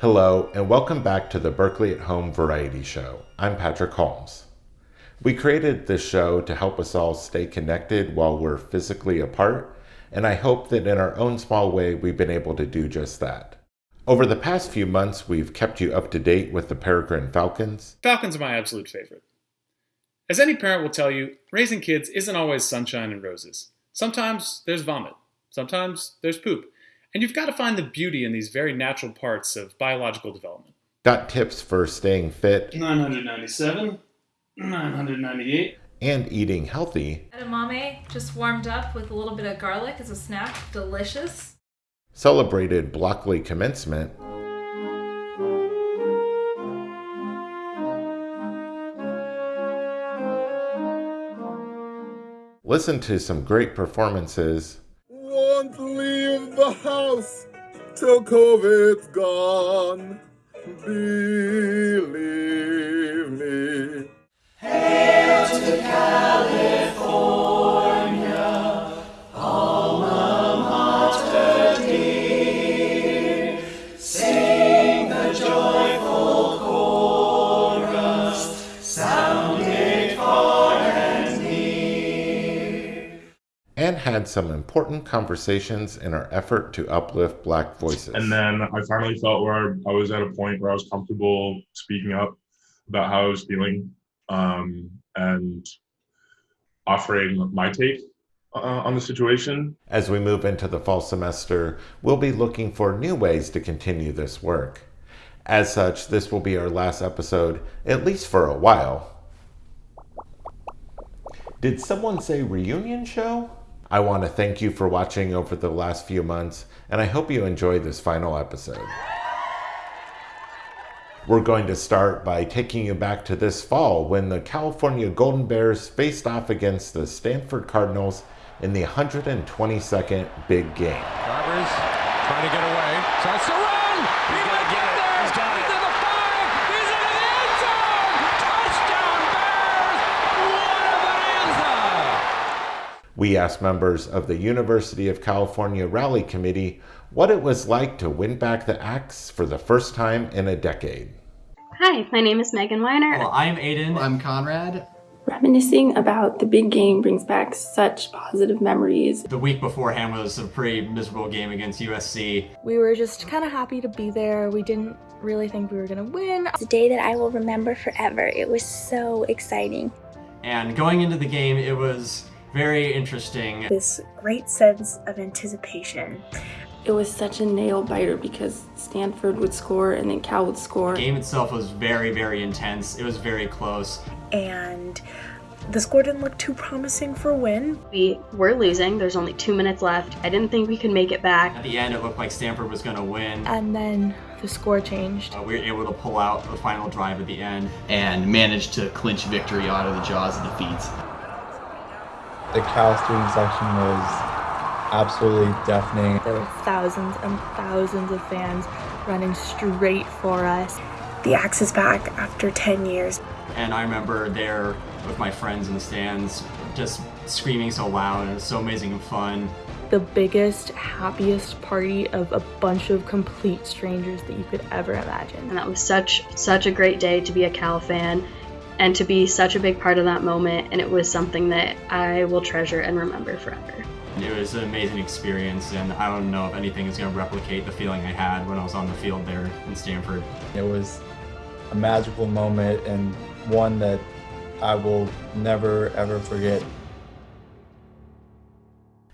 Hello, and welcome back to the Berkeley at Home Variety Show. I'm Patrick Holmes. We created this show to help us all stay connected while we're physically apart, and I hope that in our own small way we've been able to do just that. Over the past few months, we've kept you up to date with the Peregrine Falcons. Falcons are my absolute favorite. As any parent will tell you, raising kids isn't always sunshine and roses. Sometimes there's vomit, sometimes there's poop, and you've got to find the beauty in these very natural parts of biological development. Got tips for staying fit 997, 998. and eating healthy. Edamame just warmed up with a little bit of garlic as a snack. Delicious. Celebrated Blockeley commencement. Listen to some great performances Won't leave the house till COVID's gone. Believe me. and had some important conversations in our effort to uplift Black voices. And then I finally felt where I was at a point where I was comfortable speaking up about how I was feeling um, and offering my take uh, on the situation. As we move into the fall semester, we'll be looking for new ways to continue this work. As such, this will be our last episode, at least for a while. Did someone say reunion show? I want to thank you for watching over the last few months, and I hope you enjoy this final episode. We're going to start by taking you back to this fall when the California Golden Bears faced off against the Stanford Cardinals in the 122nd big game. Garbers trying to get away. Starts to run. He might get there. He's into the five. He's into the end zone. Touchdown Bears. What a bonanza. We asked members of the University of California Rally Committee what it was like to win back the Axe for the first time in a decade. Hi, my name is Megan Weiner. Well, I'm Aiden. I'm Conrad. Reminiscing about the big game brings back such positive memories. The week beforehand was a pretty miserable game against USC. We were just kind of happy to be there. We didn't really think we were going to win. It's a day that I will remember forever. It was so exciting. And going into the game, it was very interesting. This great sense of anticipation. It was such a nail biter because Stanford would score and then Cal would score. The game itself was very, very intense. It was very close. And the score didn't look too promising for a win. We were losing. There's only two minutes left. I didn't think we could make it back. At the end, it looked like Stanford was going to win. And then the score changed. Uh, we were able to pull out the final drive at the end. And managed to clinch victory out of the jaws of defeat. The Cal student section was absolutely deafening. There were thousands and thousands of fans running straight for us. The Axe is back after 10 years. And I remember there with my friends in the stands just screaming so loud and it was so amazing and fun. The biggest, happiest party of a bunch of complete strangers that you could ever imagine. And that was such such a great day to be a Cal fan and to be such a big part of that moment and it was something that I will treasure and remember forever. It was an amazing experience, and I don't know if anything is going to replicate the feeling I had when I was on the field there in Stanford. It was a magical moment and one that I will never ever forget.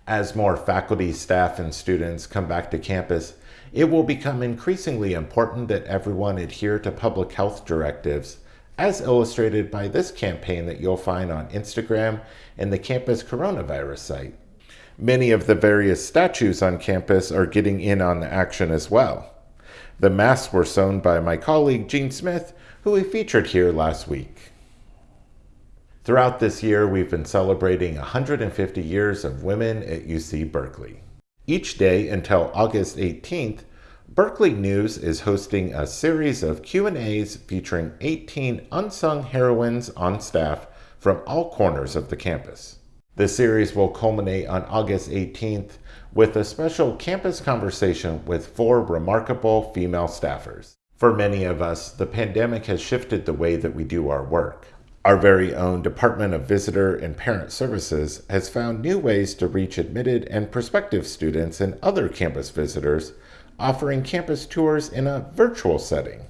As more faculty, staff, and students come back to campus, it will become increasingly important that everyone adhere to public health directives, as illustrated by this campaign that you'll find on Instagram and the campus coronavirus site. Many of the various statues on campus are getting in on the action as well. The masks were sewn by my colleague Gene Smith, who we featured here last week. Throughout this year, we've been celebrating 150 years of women at UC Berkeley. Each day until August 18th, Berkeley News is hosting a series of Q&As featuring 18 unsung heroines on staff from all corners of the campus. The series will culminate on August 18th with a special campus conversation with four remarkable female staffers. For many of us, the pandemic has shifted the way that we do our work. Our very own Department of Visitor and Parent Services has found new ways to reach admitted and prospective students and other campus visitors, offering campus tours in a virtual setting.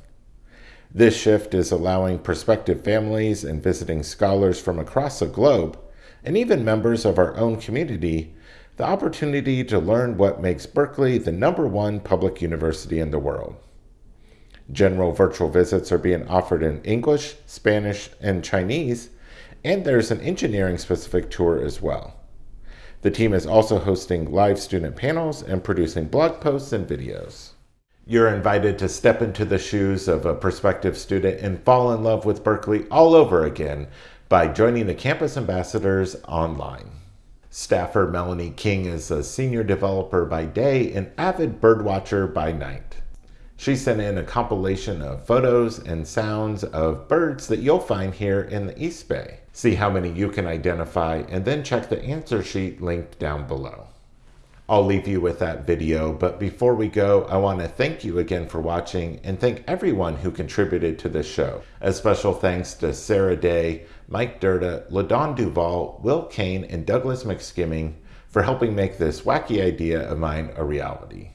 This shift is allowing prospective families and visiting scholars from across the globe, and even members of our own community, the opportunity to learn what makes Berkeley the number one public university in the world. General virtual visits are being offered in English, Spanish, and Chinese, and there's an engineering specific tour as well. The team is also hosting live student panels and producing blog posts and videos. You're invited to step into the shoes of a prospective student and fall in love with Berkeley all over again by joining the Campus Ambassadors online. Staffer Melanie King is a senior developer by day and avid birdwatcher by night. She sent in a compilation of photos and sounds of birds that you'll find here in the East Bay. See how many you can identify and then check the answer sheet linked down below. I'll leave you with that video, but before we go, I want to thank you again for watching and thank everyone who contributed to this show. A special thanks to Sarah Day, Mike Durda, LaDon Duval, Will Kane, and Douglas McSkimming for helping make this wacky idea of mine a reality.